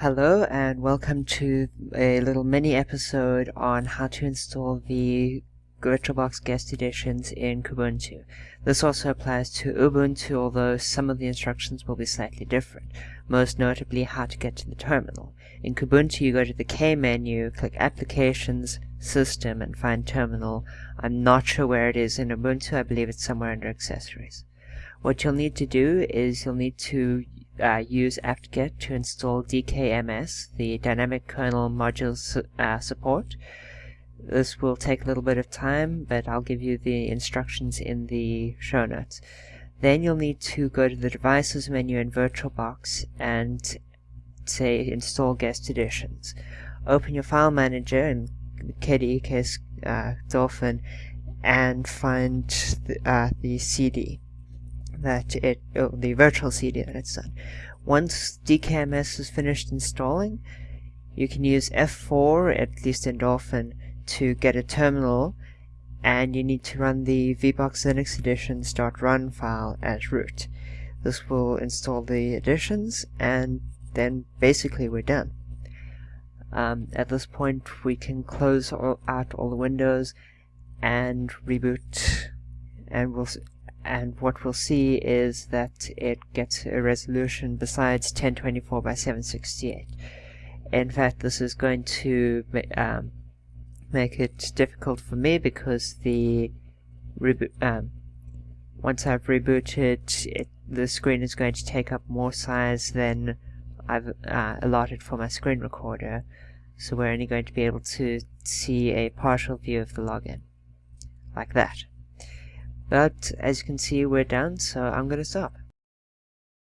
Hello and welcome to a little mini episode on how to install the VirtualBox guest additions in Kubuntu. This also applies to Ubuntu, although some of the instructions will be slightly different, most notably how to get to the terminal. In Kubuntu you go to the K menu, click Applications, System and find Terminal. I'm not sure where it is in Ubuntu, I believe it's somewhere under Accessories. What you'll need to do is you'll need to uh, use apt-get to install DKMS, the Dynamic Kernel Module su uh, support. This will take a little bit of time, but I'll give you the instructions in the show notes. Then you'll need to go to the Devices menu in VirtualBox and say Install Guest Additions. Open your file manager in KDE uh, Dolphin and find uh, the CD that it, oh, the virtual CD that it's done. Once DKMS is finished installing, you can use F4, at least in Dolphin, to get a terminal, and you need to run the vbox linux additions.run file as root. This will install the additions, and then basically we're done. Um, at this point, we can close all, out all the windows and reboot, and we'll and what we'll see is that it gets a resolution besides 1024 by 768. In fact, this is going to um, make it difficult for me because the um, once I've rebooted, it, the screen is going to take up more size than I've uh, allotted for my screen recorder, so we're only going to be able to see a partial view of the login, like that. But as you can see, we're done, so I'm to stop.